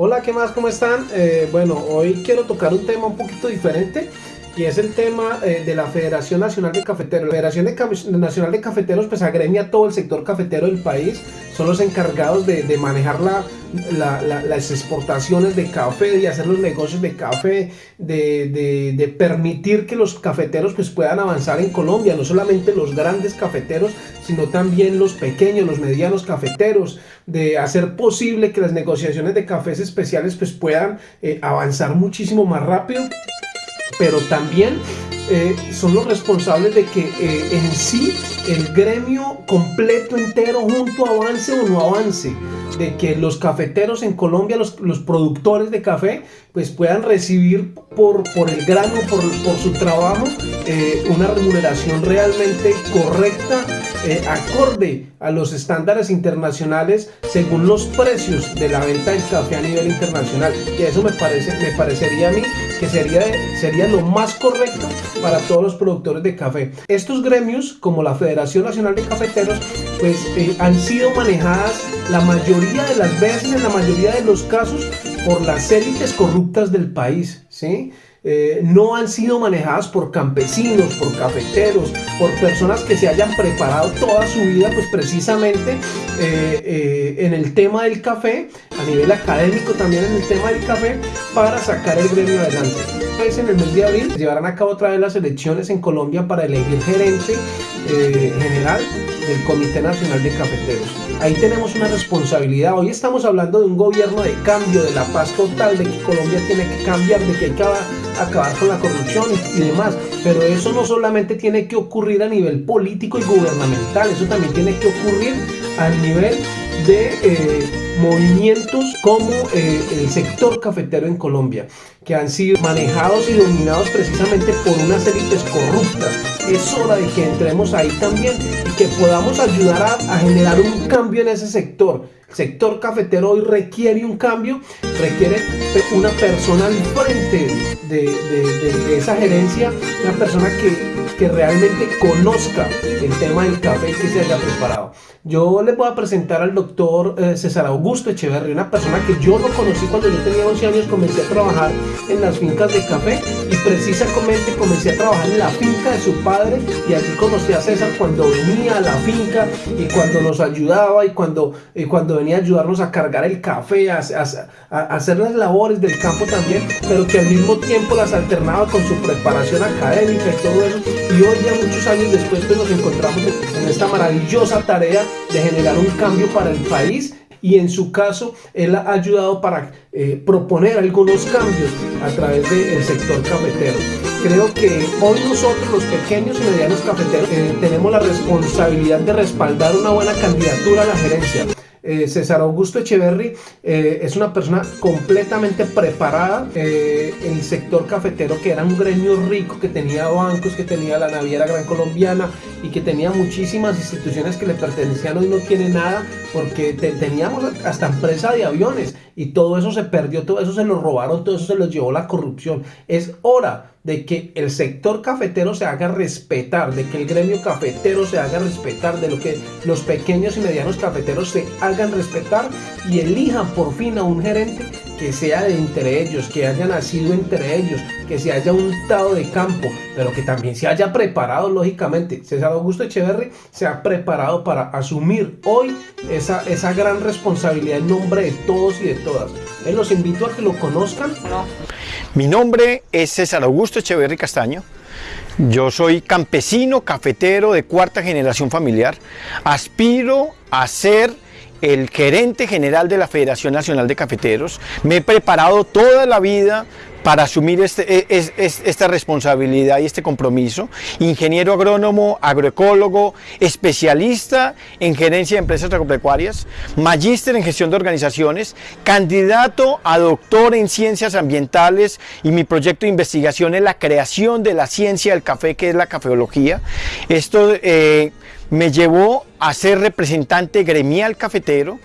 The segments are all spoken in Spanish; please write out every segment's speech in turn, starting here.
Hola, ¿qué más? ¿Cómo están? Eh, bueno, hoy quiero tocar un tema un poquito diferente y es el tema eh, de la Federación Nacional de Cafeteros. La Federación Nacional de Cafeteros pues agremia todo el sector cafetero del país, son los encargados de, manejar las exportaciones de café, de hacer los negocios de café, de, permitir que los cafeteros pues puedan avanzar en Colombia, no solamente los grandes cafeteros, sino también los pequeños, los medianos cafeteros, de hacer posible que las negociaciones de cafés especiales pues puedan eh, avanzar muchísimo más rápido pero también eh, son los responsables de que eh, en sí el gremio completo entero junto avance o no avance, de que los cafeteros en Colombia, los, los productores de café, pues puedan recibir por, por el grano, por, por su trabajo, eh, una remuneración realmente correcta, acorde a los estándares internacionales según los precios de la venta del café a nivel internacional. Y eso me, parece, me parecería a mí que sería, sería lo más correcto para todos los productores de café. Estos gremios, como la Federación Nacional de Cafeteros, pues eh, han sido manejadas la mayoría de las veces, en la mayoría de los casos, por las élites corruptas del país, ¿sí? Eh, no han sido manejadas por campesinos, por cafeteros, por personas que se hayan preparado toda su vida, pues precisamente eh, eh, en el tema del café, a nivel académico también en el tema del café, para sacar el gremio adelante. Pues en el mes de abril llevarán a cabo otra vez las elecciones en Colombia para elegir gerente general del Comité Nacional de Cafeteros. Ahí tenemos una responsabilidad. Hoy estamos hablando de un gobierno de cambio, de la paz total, de que Colombia tiene que cambiar, de que hay que acabar con la corrupción y, demás. Pero eso no solamente tiene que ocurrir a nivel político y gubernamental, eso también tiene que ocurrir a nivel de eh, movimientos como eh, el sector cafetero en Colombia, que han sido manejados y dominados precisamente por unas élites corruptas. Es hora de que entremos ahí también y que podamos ayudar a, a generar un cambio en ese sector. Sector cafetero hoy requiere un cambio, requiere una persona al frente de, esa gerencia, una persona que, realmente conozca el tema del café y que se haya preparado. Yo les voy a presentar al doctor eh, César Augusto Echeverri, una persona que yo lo conocí cuando yo tenía 11 años, comencé a trabajar en las fincas de café y precisamente comencé a trabajar en la finca de su padre y allí conocí a César cuando venía a la finca y cuando nos ayudaba y cuando, y cuando venía a ayudarnos a cargar el café, a, hacer las labores del campo también, pero que al mismo tiempo las alternaba con su preparación académica y todo eso. Y hoy ya muchos años después pues, nos encontramos en esta maravillosa tarea de generar un cambio para el país y en su caso él ha ayudado para eh, proponer algunos cambios a través del sector cafetero. Creo que hoy nosotros los pequeños y medianos cafeteros eh, tenemos la responsabilidad de respaldar una buena candidatura a la gerencia. Eh, César Augusto Echeverry eh, es una persona completamente preparada. Eh, el sector cafetero, que era un gremio rico, que tenía bancos, que tenía la Naviera Gran Colombiana y que tenía muchísimas instituciones que le pertenecían, hoy no tiene nada porque teníamos hasta empresa de aviones y todo eso se perdió, todo eso se lo robaron, todo eso se lo llevó la corrupción. Es hora de que el sector cafetero se haga respetar, de que el gremio cafetero se haga respetar, de lo que los pequeños y medianos cafeteros se hagan respetar y elijan por fin a un gerente que sea de entre ellos, que haya nacido entre ellos, que se haya untado de campo, pero que también se haya preparado, lógicamente. César Augusto Echeverry se ha preparado para asumir hoy esa, esa gran responsabilidad en nombre de todos y de todas. los invito a que lo conozcan. Mi nombre es César Augusto Echeverry Castaño. Yo soy campesino, cafetero de cuarta generación familiar. Aspiro a ser el gerente general de la Federación Nacional de Cafeteros. Me he preparado toda la vida para asumir este, e, esta responsabilidad y este compromiso. Ingeniero agrónomo, agroecólogo, especialista en gerencia de empresas agropecuarias, magíster en gestión de organizaciones, candidato a doctor en ciencias ambientales y mi proyecto de investigación es la creación de la ciencia del café, que es la cafeología. Esto eh, me llevó a ser representante gremial cafetero,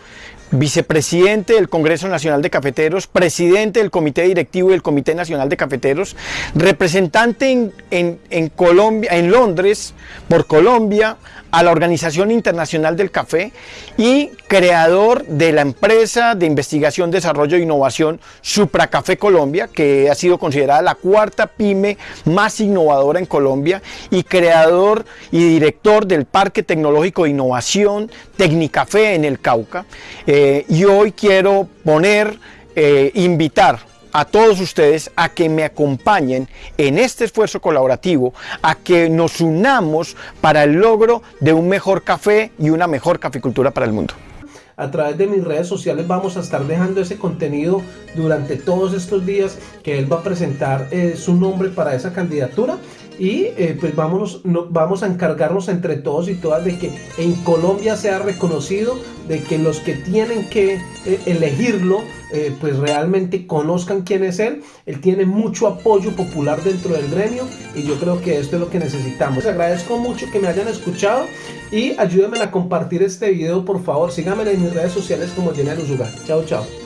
vicepresidente del Congreso Nacional de Cafeteros, presidente del Comité Directivo del Comité Nacional de Cafeteros, representante en, Colombia, en Londres por Colombia a la Organización Internacional del Café y creador de la empresa de investigación, desarrollo e innovación Supra Café Colombia, que ha sido considerada la cuarta pyme más innovadora en Colombia y creador y director del Parque Tecnológico de Innovación Tecnicafé en el Cauca. Eh, y hoy quiero poner, eh, invitar a todos ustedes a que me acompañen en este esfuerzo colaborativo, a que nos unamos para el logro de un mejor café y una mejor caficultura para el mundo. A través de mis redes sociales vamos a estar dejando ese contenido durante todos estos días que él va a presentar eh, su nombre para esa candidatura y eh, pues vámonos, vamos a encargarnos entre todos y todas de que en Colombia sea reconocido, de que los que tienen que eh, elegirlo eh, pues realmente conozcan quién es él. Él tiene mucho apoyo popular dentro del gremio y yo creo que esto es lo que necesitamos. Les agradezco mucho que me hayan escuchado y ayúdenme a compartir este video por favor. Síganme en mis redes sociales como Jenner Usuga. Chao, chao.